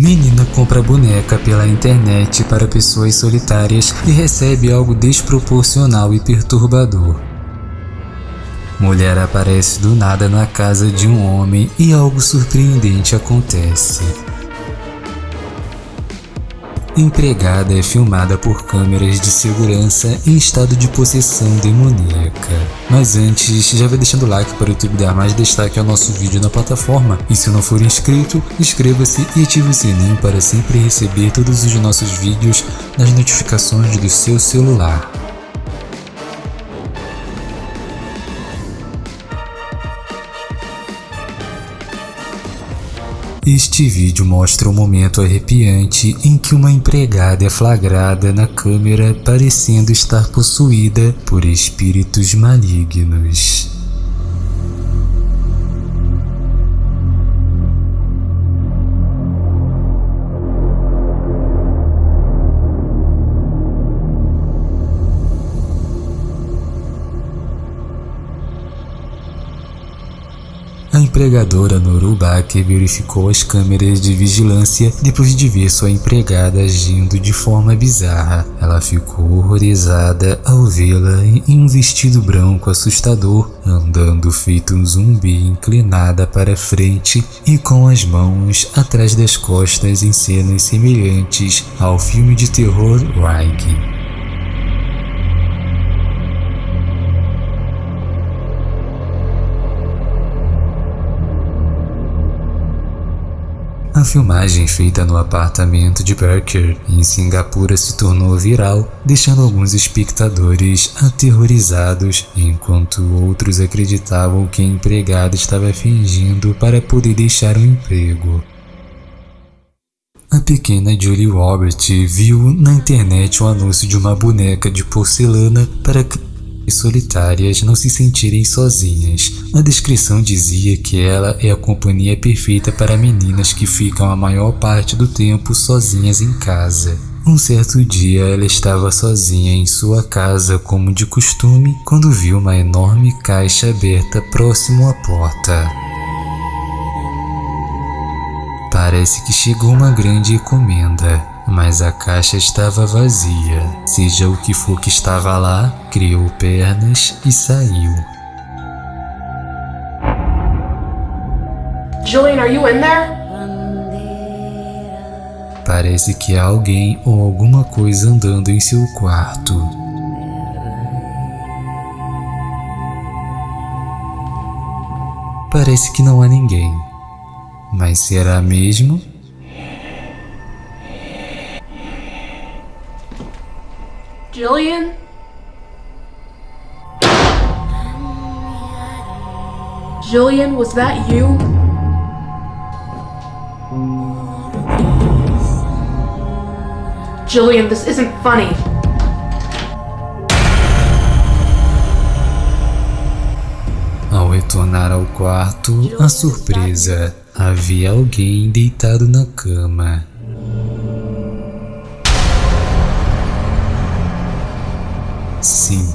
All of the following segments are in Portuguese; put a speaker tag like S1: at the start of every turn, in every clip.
S1: Menina compra boneca pela internet para pessoas solitárias e recebe algo desproporcional e perturbador. Mulher aparece do nada na casa de um homem e algo surpreendente acontece. Empregada é filmada por câmeras de segurança em estado de possessão demoníaca. Mas antes, já vai deixando o like para o YouTube dar mais destaque ao nosso vídeo na plataforma. E se não for inscrito, inscreva-se e ative o sininho para sempre receber todos os nossos vídeos nas notificações do seu celular. Este vídeo mostra um momento arrepiante em que uma empregada é flagrada na câmera parecendo estar possuída por espíritos malignos. Empregadora Norubaki verificou as câmeras de vigilância depois de ver sua empregada agindo de forma bizarra. Ela ficou horrorizada ao vê-la em um vestido branco assustador, andando feito um zumbi inclinada para frente e com as mãos atrás das costas em cenas semelhantes ao filme de terror Ring. Filmagem feita no apartamento de Berker, em Singapura, se tornou viral, deixando alguns espectadores aterrorizados, enquanto outros acreditavam que a empregada estava fingindo para poder deixar o emprego. A pequena Julie Robert viu na internet um anúncio de uma boneca de porcelana para solitárias não se sentirem sozinhas. A descrição dizia que ela é a companhia perfeita para meninas que ficam a maior parte do tempo sozinhas em casa. Um certo dia ela estava sozinha em sua casa como de costume quando viu uma enorme caixa aberta próximo à porta. Parece que chegou uma grande encomenda mas a caixa estava vazia. Seja o que for que estava lá, criou pernas e saiu.
S2: Julian, are you in there?
S1: Parece que há alguém ou alguma coisa andando em seu quarto. Parece que não há ninguém. Mas será mesmo?
S2: Jillian? Jillian, was that you? Jillian, this isn't funny.
S1: Ao retornar ao quarto, a surpresa, havia alguém deitado na cama. Sim,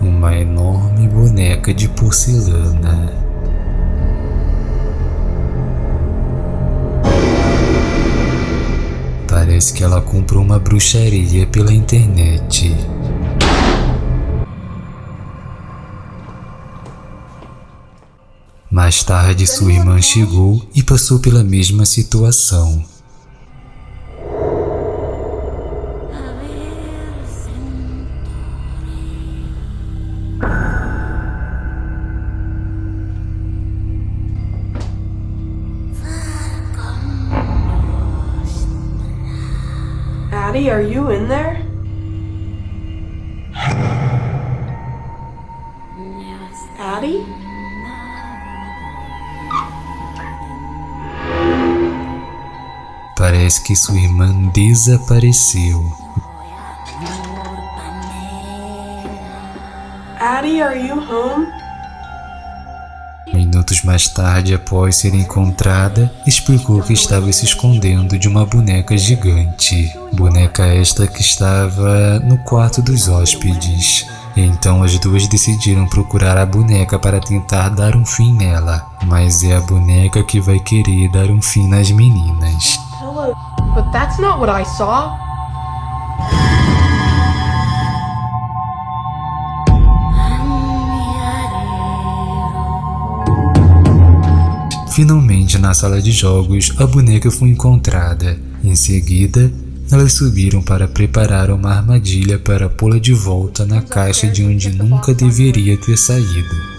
S1: uma enorme boneca de porcelana. Parece que ela comprou uma bruxaria pela internet. Mais tarde, sua irmã chegou e passou pela mesma situação.
S2: Addie, are you in there? Addie?
S1: Parece que sua irmã desapareceu.
S2: Addie, are you home?
S1: Minutos mais tarde, após ser encontrada, explicou que estava se escondendo de uma boneca gigante. Boneca esta que estava no quarto dos hóspedes. Então as duas decidiram procurar a boneca para tentar dar um fim nela, mas é a boneca que vai querer dar um fim nas meninas.
S2: No, but that's not what I saw.
S1: Finalmente, na sala de jogos, a boneca foi encontrada. Em seguida, elas subiram para preparar uma armadilha para pô-la de volta na caixa de onde nunca deveria ter saído.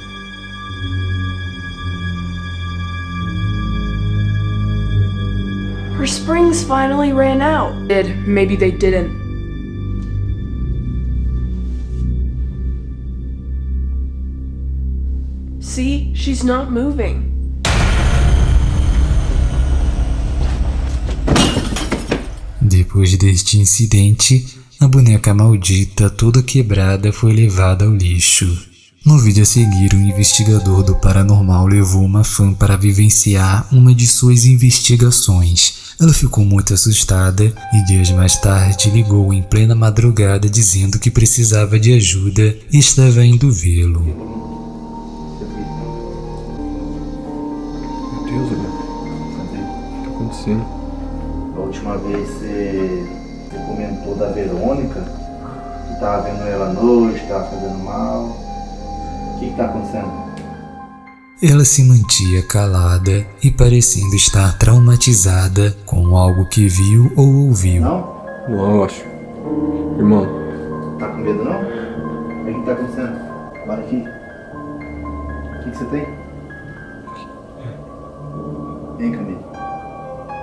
S2: Springs finally ran out.
S3: Did. Maybe they didn't.
S2: See, she's not moving.
S1: Depois deste incidente, a boneca maldita toda quebrada foi levada ao lixo. No vídeo a seguir, o investigador do paranormal levou uma fã para vivenciar uma de suas investigações. Ela ficou muito assustada e dias mais tarde ligou em plena madrugada dizendo que precisava de ajuda e estava indo vê-lo.
S4: Meu Deus, Gabriel. O que tá acontecendo?
S5: A última vez você, você comentou da Verônica, que tava vendo ela à noite, tava fazendo mal. O que que tá acontecendo?
S1: Ela se mantia calada e parecendo estar traumatizada com algo que viu ou ouviu.
S5: Não?
S4: Não, eu acho. Irmão,
S5: Tá com medo não? O que que tá acontecendo? Bora aqui. O que que você tem? Vem, Camille.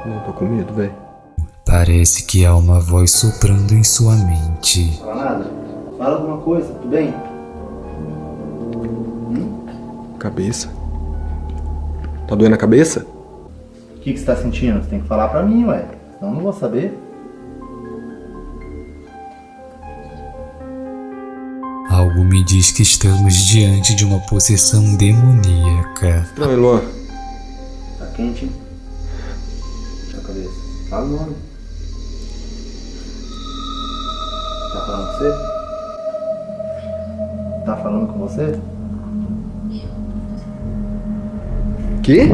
S4: não tô com medo, velho.
S1: Parece que há uma voz soprando em sua mente.
S5: Fala nada? Fala alguma coisa, tudo bem?
S4: Cabeça. Tá doendo a cabeça?
S5: O que que você tá sentindo? Você tem que falar pra mim, ué. Senão eu não vou saber.
S1: Algo me diz que estamos diante de uma possessão demoníaca.
S4: Não, Luan.
S5: Tá quente, hein? Na cabeça. Fala o nome. Tá falando com você? Tá falando com você?
S4: Quê?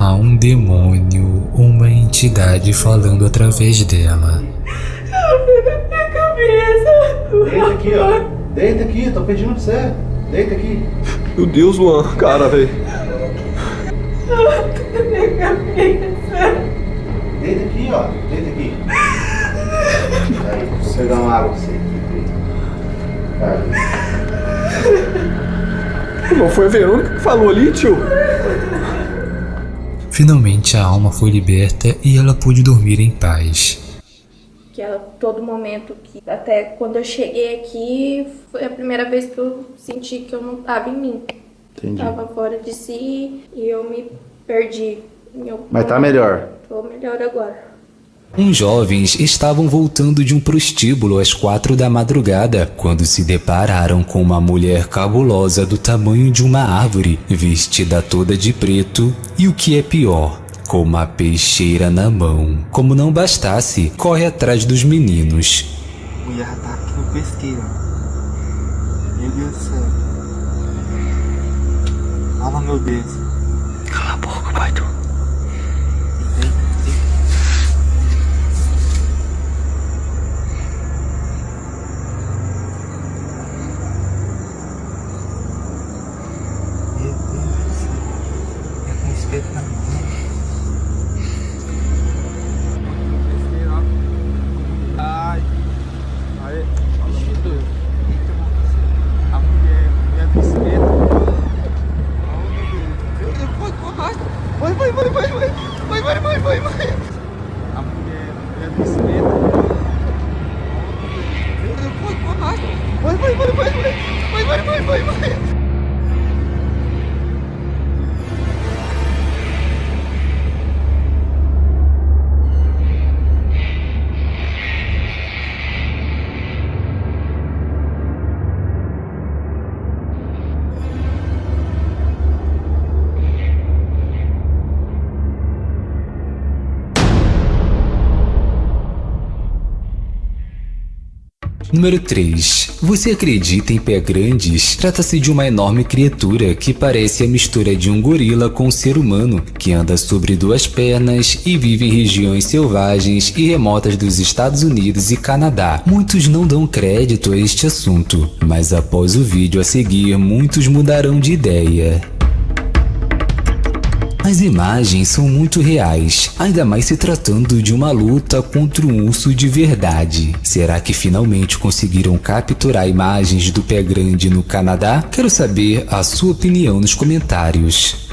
S1: Há um demônio, uma entidade falando através dela.
S5: Deita aqui, ó. Deita aqui, tô pedindo pra você. Deita aqui.
S4: Meu Deus, Luan. Cara, velho.
S5: Deita aqui, ó. Deita aqui. Aí, vou pegar uma água pra você. Vai.
S4: Não foi a Verônica que falou ali, tio?
S1: Finalmente a alma foi liberta e ela pôde dormir em paz.
S6: que ela todo momento que até quando eu cheguei aqui foi a primeira vez que eu senti que eu não tava em mim.
S5: Entendi.
S6: Tava fora de si e eu me perdi. Eu
S5: Mas tá melhor.
S6: Tô melhor agora.
S1: Uns jovens estavam voltando de um prostíbulo às quatro da madrugada quando se depararam com uma mulher cabulosa do tamanho de uma árvore, vestida toda de preto e o que é pior, com uma peixeira na mão. Como não bastasse, corre atrás dos meninos.
S7: Mulher tá aqui no pesqueiro. Meu Deus do céu. Ah, meu Deus. Cala a boca, pai tu. time.
S1: Número 3. Você acredita em pé grandes? Trata-se de uma enorme criatura que parece a mistura de um gorila com um ser humano, que anda sobre duas pernas e vive em regiões selvagens e remotas dos Estados Unidos e Canadá. Muitos não dão crédito a este assunto, mas após o vídeo a seguir, muitos mudarão de ideia. As imagens são muito reais, ainda mais se tratando de uma luta contra um urso de verdade. Será que finalmente conseguiram capturar imagens do pé grande no Canadá? Quero saber a sua opinião nos comentários.